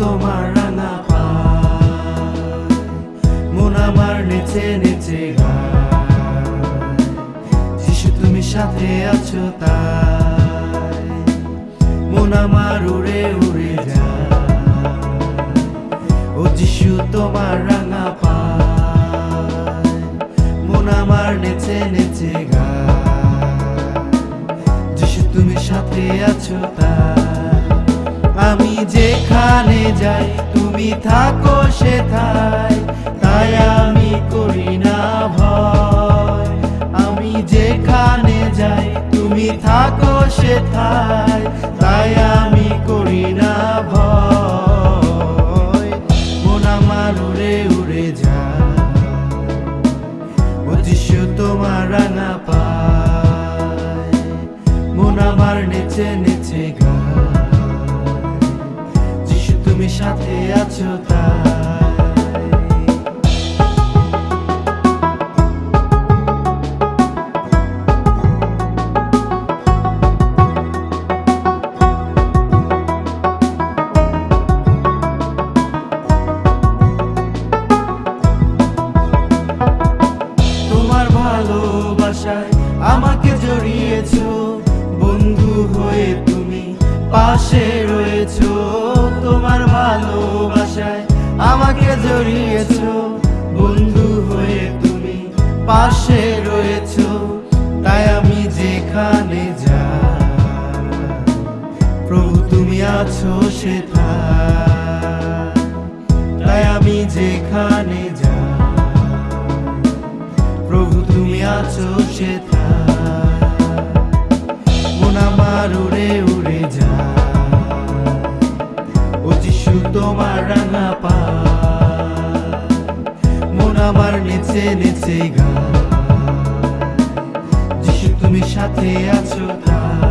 তোমার রাঙা পায়। মন আমার নেচে নেচে গায়। যিশু তুমি সাথে আছো তাই। মন আমার উড়ে উড়ে যায়। ও যিশু তোমার রাঙা পায়। মন আমার নেচে নেচে গায়। যিশু তুমি সাথে আছো তা আমি যেখানে যাই, তুমি থাকো সেথায়। তাই আমি করি না ভয়। আমি যেখানে যাই, তুমি থাকো সেথায়। তাই আমি করি না ভয়। মন আমার উড়ে উড়ে যায়। যিশু তোমার রাঙা পায়। মন আমার নেচে নেচে গায়। সাথে আছো তাই? আমাকে জড়িয়েছো। বন্ধু হয়ে তুমি পাশে রয়েছো জড়িয়েছো, বন্ধু হয়ে তুমি পাশে রয়েছো, তাই আমি যেখানে যাই। প্রভু, তুমি আছো সেথায় তাই আমি যেখানে যাই। প্রভু, তুমি আছো সেথায় মন আমার উড়ে আমার নিচে নেচে গা যিশু তুমি সাথে আছো তাই।